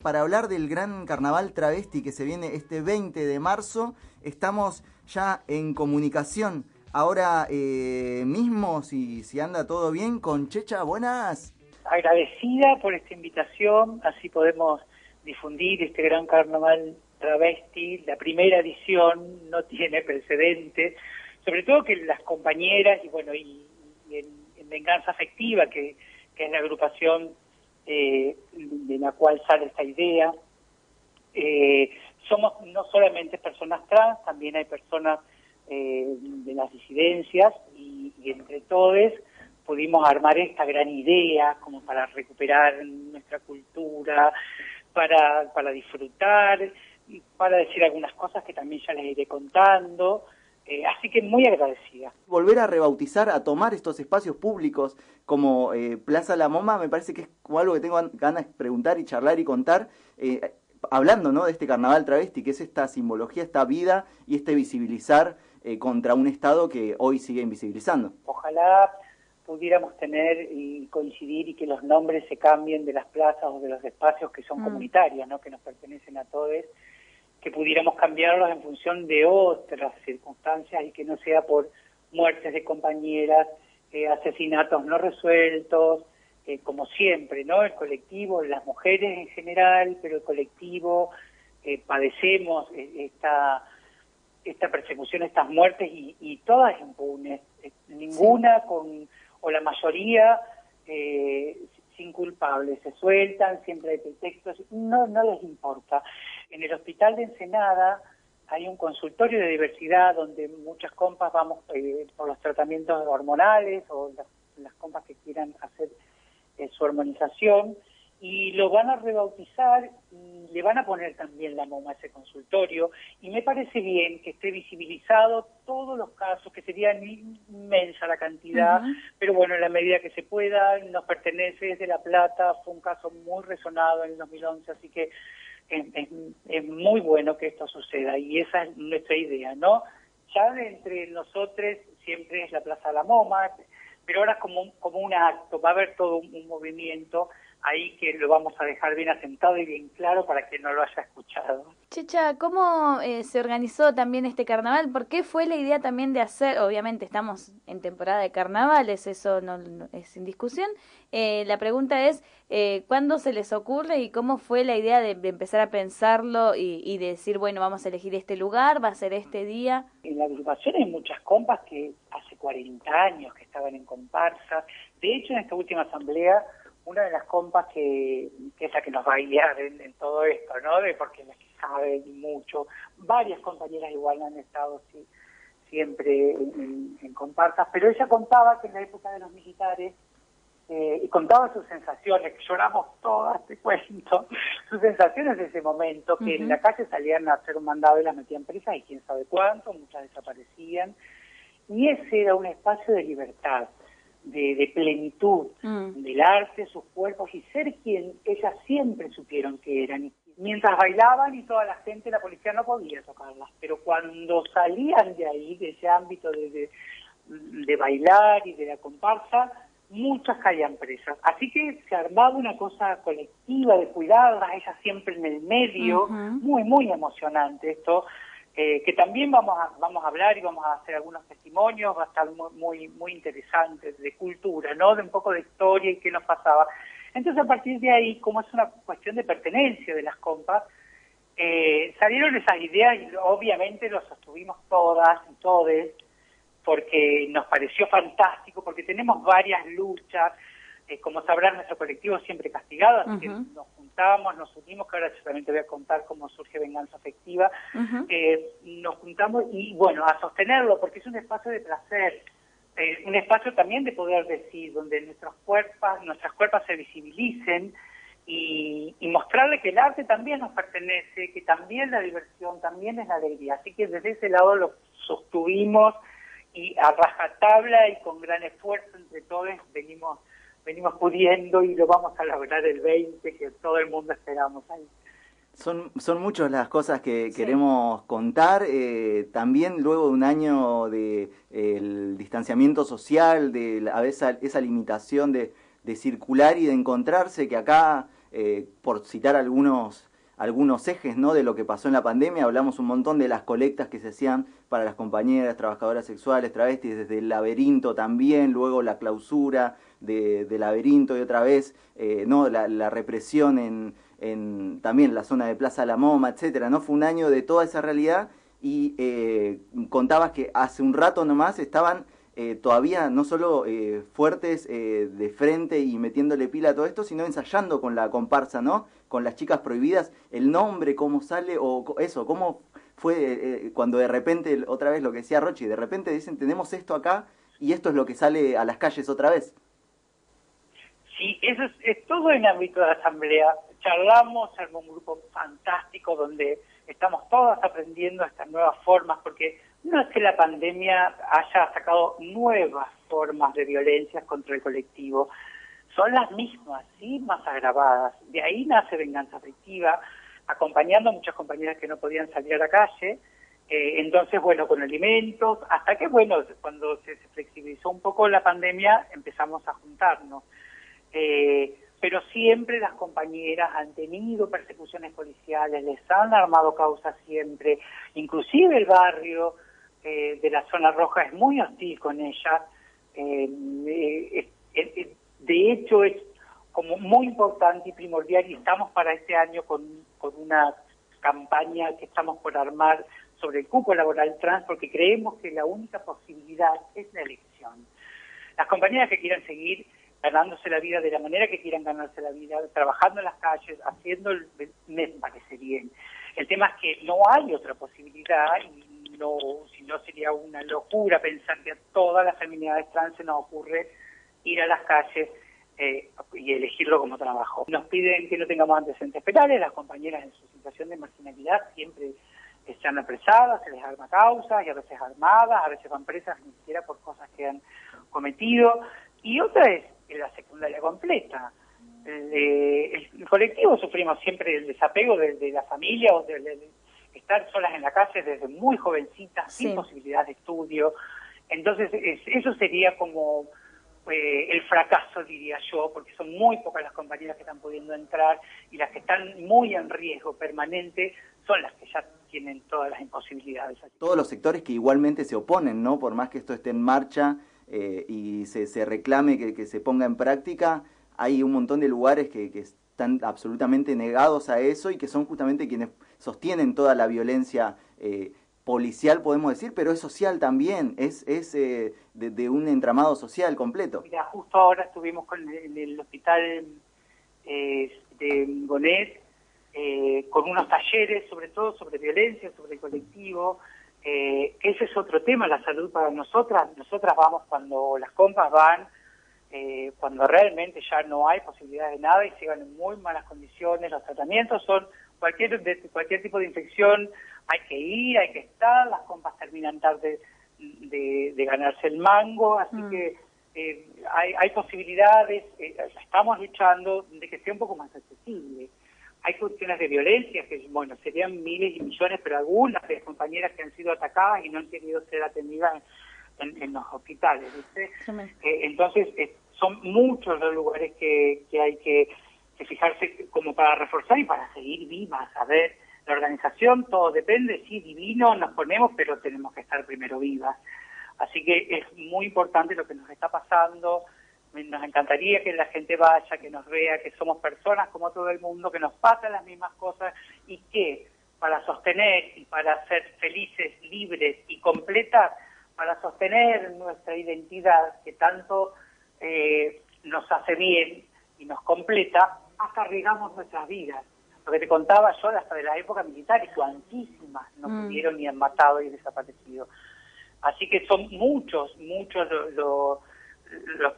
Para hablar del gran carnaval travesti que se viene este 20 de marzo, estamos ya en comunicación. Ahora eh, mismo, si, anda todo bien, con Checha, buenas. Agradecida por esta invitación, así podemos difundir este gran carnaval travesti. La primera edición no tiene precedente, sobre todo que las compañeras y bueno, y, en, Venganza Afectiva, que es la agrupación eh, de la cual sale esta idea. Eh, somos no solamente personas trans, también hay personas eh, de las disidencias y, entre todos pudimos armar esta gran idea como para recuperar nuestra cultura, para, para disfrutar, para decir algunas cosas que también ya les iré contando. Eh, así que muy agradecida. Volver a rebautizar, a tomar estos espacios públicos como eh, Plaza La Moma, me parece que es algo que tengo ganas de preguntar y charlar y contar, eh, hablando ¿no? de este carnaval travesti, que es esta simbología, esta vida y este visibilizar contra un Estado que hoy sigue invisibilizando. Ojalá pudiéramos tener y coincidir y que los nombres se cambien de las plazas o de los espacios que son mm. comunitarios, ¿no? que nos pertenecen a todos que pudiéramos cambiarlos en función de otras circunstancias y que no sea por muertes de compañeras, eh, asesinatos no resueltos, eh, como siempre, ¿no? El colectivo, las mujeres en general, pero el colectivo eh, padecemos esta esta persecución, estas muertes y, todas impunes, ninguna con o la mayoría sin culpables, se sueltan, siempre hay pretextos, no no les importa. En el hospital de Ensenada hay un consultorio de diversidad donde muchas compas vamos eh, por los tratamientos hormonales o las, compas que quieran hacer eh, su hormonización y lo van a rebautizar y le van a poner también la MOMA a ese consultorio y me parece bien que esté visibilizado todos los casos, que sería inmensa la cantidad, pero bueno, en la medida que se pueda, nos pertenece, es de La Plata, fue un caso muy resonado en el 2011, así que es, muy bueno que esto suceda y esa es nuestra idea, ¿no? Ya de entre nosotros siempre es la Plaza de la MoMA, pero ahora como, como un acto, va a haber todo un movimiento ahí que lo vamos a dejar bien asentado y bien claro para que no lo haya escuchado. Checha, ¿cómo eh, se organizó también este carnaval? ¿Por qué fue la idea también de hacer, obviamente estamos en temporada de carnavales, eso no, es sin discusión, eh, la pregunta es, eh, ¿cuándo se les ocurre y cómo fue la idea de, empezar a pensarlo y, y, de decir, bueno, vamos a elegir este lugar, va a ser este día? En la agrupación hay muchas compas que hace 40 años que estaban en comparsa, de hecho en esta última asamblea una de las compas que, es la que nos va a guiar en, todo esto, ¿no? De porque las que saben mucho, varias compañeras igual han estado sí, siempre en, en, comparsas, pero ella contaba que en la época de los militares, eh, y contaba sus sensaciones, que lloramos todas, te cuento, sus sensaciones de ese momento, que en la calle salían a hacer un mandado y las metían presas y quién sabe cuánto, muchas desaparecían, y ese era un espacio de libertad de, plenitud mm. del arte, sus cuerpos y ser quien ellas siempre supieron que eran. Mientras bailaban y toda la gente, la policía no podía tocarlas, pero cuando salían de ahí, de ese ámbito de, de, bailar y de la comparsa, muchas caían presas. Así que se armaba una cosa colectiva de cuidarlas, ellas siempre en el medio, muy, muy emocionante esto. Eh, que también vamos a, vamos a hablar y vamos a hacer algunos testimonios, va a estar muy, muy, interesante, de cultura, ¿no? De un poco de historia y qué nos pasaba. Entonces, a partir de ahí, como es una cuestión de pertenencia de las compas, eh, salieron esas ideas y obviamente lo sostuvimos todas y todes, porque nos pareció fantástico, porque tenemos varias luchas, eh, como sabrán, nuestro colectivo siempre castigado, así que nos juntamos, nos unimos, que ahora yo también te voy a contar cómo surge Venganza Afectiva, eh, nos juntamos y bueno, a sostenerlo, porque es un espacio de placer, eh, un espacio también de poder decir, donde nuestros cuerpos, nuestras cuerpos se visibilicen y, y mostrarle que el arte también nos pertenece, que también la diversión, también es la alegría. Así que desde ese lado lo sostuvimos y a rajatabla y con gran esfuerzo entre todos venimos venimos pudiendo y lo vamos a lograr el 20, que todo el mundo esperamos ahí. Son, son muchas las cosas que queremos contar. Eh, también luego de un año de el distanciamiento social, de a veces esa limitación de, de, circular y de encontrarse, que acá por citar algunos algunos ejes ¿no? de lo que pasó en la pandemia. Hablamos un montón de las colectas que se hacían para las compañeras, trabajadoras sexuales, travestis, desde el laberinto también, luego la clausura de, laberinto y otra vez eh, ¿no? la, represión en, en, también la zona de Plaza La Moma, etcétera. ¿no? Fue un año de toda esa realidad y eh, contabas que hace un rato nomás estaban eh, todavía no solo eh, fuertes eh, de frente y metiéndole pila a todo esto, sino ensayando con la comparsa, ¿no? Con las chicas prohibidas, el nombre, cómo sale, o eso, cómo fue cuando de repente, otra vez lo que decía Rochi, de repente dicen, tenemos esto acá y esto es lo que sale a las calles otra vez. Sí, eso es, todo en ámbito de la asamblea. Charlamos, en un grupo fantástico donde estamos todas aprendiendo estas nuevas formas, porque no es que la pandemia haya sacado nuevas formas de violencia contra el colectivo, son las mismas, sí, más agravadas. De ahí nace venganza afectiva, acompañando a muchas compañeras que no podían salir a la calle. Eh, entonces, bueno, con alimentos, hasta que, bueno, cuando se, flexibilizó un poco la pandemia, empezamos a juntarnos. Eh, pero siempre las compañeras han tenido persecuciones policiales, les han armado causas siempre, inclusive el barrio, eh, de la zona roja es muy hostil con ella. Eh, eh, de hecho, es como muy importante y primordial y estamos para este año con, con una campaña que estamos por armar sobre el cupo laboral trans porque creemos que la única posibilidad es la elección. Las compañeras que quieran seguir ganándose la vida de la manera que quieran ganarse la vida, trabajando en las calles, haciendo, el, me parece bien. El tema es que no hay otra posibilidad y no, si no sería una locura pensar que a todas las feminidades trans se nos ocurre ir a las calles eh, y elegirlo como trabajo. Nos piden que no tengamos antecedentes penales, las compañeras en su situación de marginalidad siempre están apresadas, se les arma causas y a veces armadas, a veces van presas ni siquiera por cosas que han cometido. Y otra es la secundaria completa. El, el colectivo sufrimos siempre el desapego de, la familia o de, estar solas en la calle desde muy jovencitas, sin posibilidad de estudio. Entonces, eso sería como eh, el fracaso, diría yo, porque son muy pocas las compañeras que están pudiendo entrar y las que están muy en riesgo permanente son las que ya tienen todas las imposibilidades. Todos los sectores que igualmente se oponen, ¿no? Por más que esto esté en marcha eh, y se, se reclame que, que, se ponga en práctica, hay un montón de lugares que, que están absolutamente negados a eso y que son justamente quienes sostienen toda la violencia eh, policial, podemos decir, pero es social también, es, es eh, de, un entramado social completo. Mira, justo ahora estuvimos con el, el hospital eh, de Bonet con unos talleres, sobre todo sobre violencia, sobre el colectivo. Ese es otro tema, la salud para nosotras. Nosotras vamos cuando las compas van eh, cuando realmente ya no hay posibilidad de nada y sigan en muy malas condiciones. Los tratamientos son cualquier, de, cualquier tipo de infección, hay que ir, hay que estar, las compas terminan tarde de, ganarse el mango, así mm. que eh, hay, hay, posibilidades, eh, estamos luchando de que sea un poco más accesible. Hay cuestiones de violencia que, bueno, serían miles y millones, pero algunas de compañeras que han sido atacadas y no han querido ser atendidas en, los hospitales, ¿viste? Eh, entonces, eh, son muchos los lugares que, que hay que, fijarse como para reforzar y para seguir vivas. A ver, la organización, todo depende, sí, divino, nos ponemos, pero tenemos que estar primero vivas. Así que es muy importante lo que nos está pasando. Nos encantaría que la gente vaya, que nos vea, que somos personas como todo el mundo, que nos pasan las mismas cosas y que para sostener y para ser felices, libres y completas, para sostener nuestra identidad que tanto eh, nos hace bien y nos completa, hasta arriesgamos nuestras vidas. Lo que te contaba yo hasta de la época militar, y cuantísimas nos mm. pudieron y han matado y desaparecido. Así que son muchos, muchos los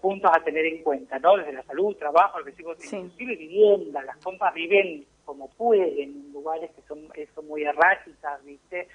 puntos a tener en cuenta, ¿no? Desde la salud, trabajo, lo que digo, inclusive vivienda, las compas viven como pueden en lugares que son, son muy erráticas, ¿viste?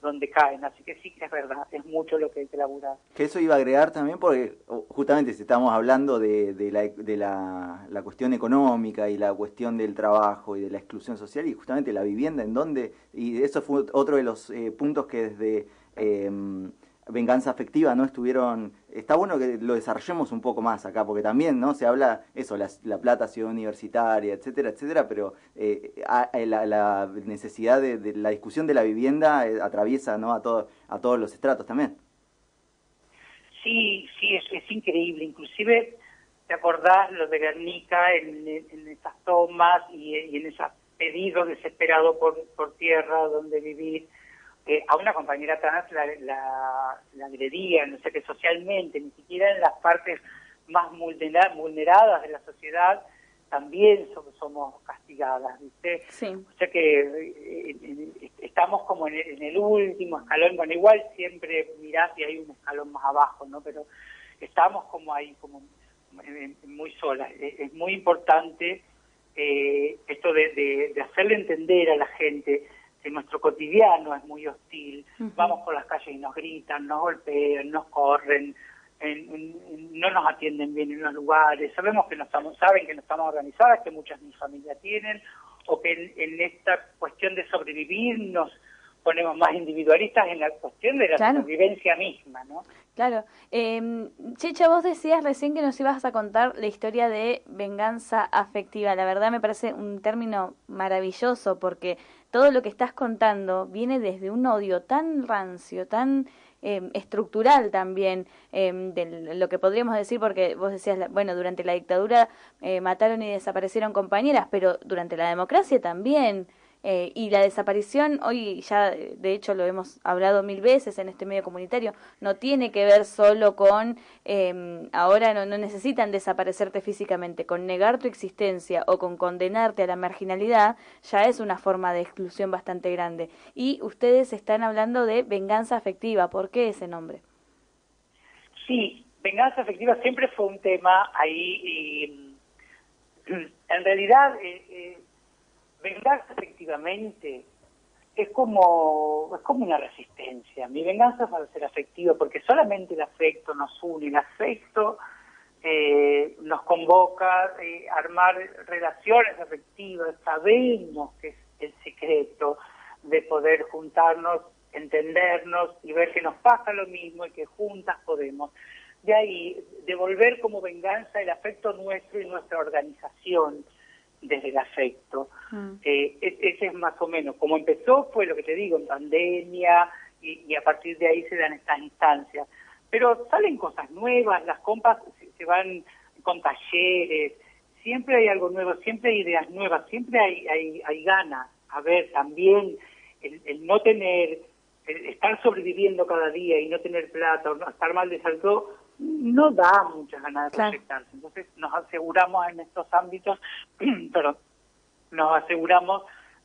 donde caen. Así que sí que es verdad, es mucho lo que hay que laburar. Que eso iba a agregar también porque justamente si estamos hablando de, la, de la, cuestión económica y la cuestión del trabajo y de la exclusión social y justamente la vivienda en donde, y eso fue otro de los eh, puntos que desde... Em, venganza afectiva, ¿no? Estuvieron, está bueno que lo desarrollemos un poco más acá, porque también, ¿no? Se habla eso, la, plata, ciudad universitaria, etcétera, etcétera, pero eh, la, necesidad de, la discusión de la vivienda eh, atraviesa, ¿no? A, todo, a todos los estratos también. Sí, sí, es, es increíble, inclusive ¿Te acordás lo de Guernica en, esas tomas y, en esos pedidos desesperados por, por tierra donde vivir? Eh, a una compañera trans la, la, agredían, no sé que socialmente, ni siquiera en las partes más vulneradas de la sociedad, también somos, castigadas, ¿viste? Sí. O sea que eh, estamos como en el, en el, último escalón, bueno, igual siempre mirás y hay un escalón más abajo, ¿no? Pero estamos como ahí, como muy sola. Es, muy importante eh, esto de, hacerle entender a la gente que nuestro cotidiano es muy hostil. Vamos por las calles y nos gritan, nos golpean, nos corren, no nos atienden bien en los lugares. Sabemos que no estamos, saben que no estamos organizadas, que muchas de mis familias tienen, o que en, esta cuestión de sobrevivir nos ponemos más individualistas en la cuestión de la sobrevivencia misma, ¿no? Claro. Eh, Checha, vos decías recién que nos ibas a contar la historia de venganza afectiva. La verdad me parece un término maravilloso porque todo lo que estás contando viene desde un odio tan rancio, tan em, estructural también, eh, de lo que podríamos decir, porque vos decías, bueno, durante la dictadura eh, mataron y desaparecieron compañeras, pero durante la democracia también. Eh, y la desaparición, hoy ya de hecho lo hemos hablado mil veces en este medio comunitario, no tiene que ver solo con, eh, ahora no, no necesitan desaparecerte físicamente, con negar tu existencia o con condenarte a la marginalidad, ya es una forma de exclusión bastante grande. Y ustedes están hablando de venganza afectiva, ¿por qué ese nombre? Sí, venganza afectiva siempre fue un tema ahí y en realidad... Eh, venganza efectivamente es como, es como una resistencia. Mi venganza va a ser afectiva porque solamente el afecto nos une, el afecto eh, nos convoca a eh, armar relaciones afectivas, sabemos que es el secreto de poder juntarnos, entendernos y ver que nos pasa lo mismo y que juntas podemos. De ahí, devolver como venganza el afecto nuestro y nuestra organización desde el afecto. Mm. Eh, ese es más o menos, como empezó fue lo que te digo, en pandemia, y, a partir de ahí se dan estas instancias. Pero salen cosas nuevas, las compas se, van con talleres, siempre hay algo nuevo, siempre hay ideas nuevas, siempre hay, hay, hay ganas. A ver, también el, no tener, estar sobreviviendo cada día y no tener plata o no estar mal de salud, no da muchas ganas de proyectarse. Entonces nos aseguramos en estos ámbitos, pero nos aseguramos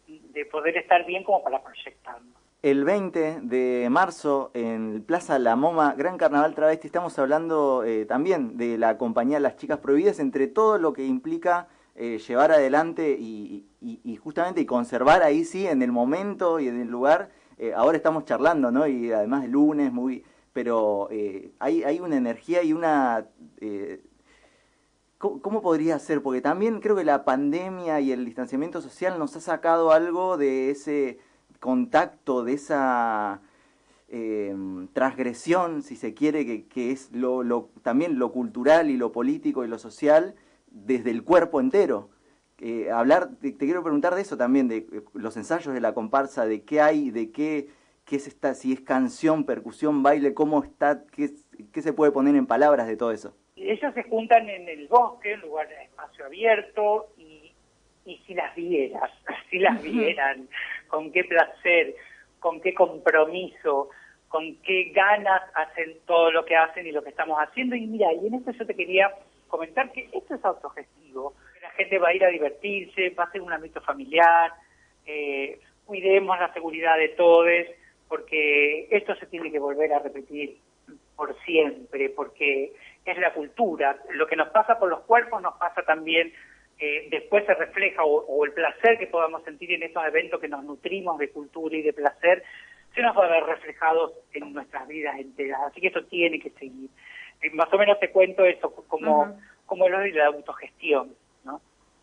de poder estar bien como para proyectarnos. El 20 de marzo en Plaza La Moma, Gran Carnaval Travesti, estamos hablando eh, también de la compañía Las Chicas Prohibidas, entre todo lo que implica eh, llevar adelante y, justamente y conservar ahí sí, en el momento y en el lugar. Eh, ahora estamos charlando, ¿no? Y además el lunes, muy pero eh, hay, hay una energía y una... Eh, ¿cómo, podría ser? Porque también creo que la pandemia y el distanciamiento social nos ha sacado algo de ese contacto, de esa eh, transgresión, si se quiere, que, que es lo, lo, también lo cultural y lo político y lo social desde el cuerpo entero. hablar, te, te, quiero preguntar de eso también, de los ensayos de la comparsa, de qué hay, de qué qué es esta, si es canción, percusión, baile, cómo está, qué, qué se puede poner en palabras de todo eso. Ellos se juntan en el bosque, en lugar de espacio abierto, y, y si las vieras, si las vieran, con qué placer, con qué compromiso, con qué ganas hacen todo lo que hacen y lo que estamos haciendo. Y mira, y en esto yo te quería comentar que esto es autogestivo. La gente va a ir a divertirse, va a ser un ámbito familiar, eh, cuidemos la seguridad de todos, porque esto se tiene que volver a repetir por siempre, porque es la cultura. Lo que nos pasa por los cuerpos nos pasa también, eh, después se refleja, o, el placer que podamos sentir en estos eventos que nos nutrimos de cultura y de placer, se nos va a ver reflejados en nuestras vidas enteras. Así que esto tiene que seguir. Eh, más o menos te cuento eso como, como lo de la autogestión.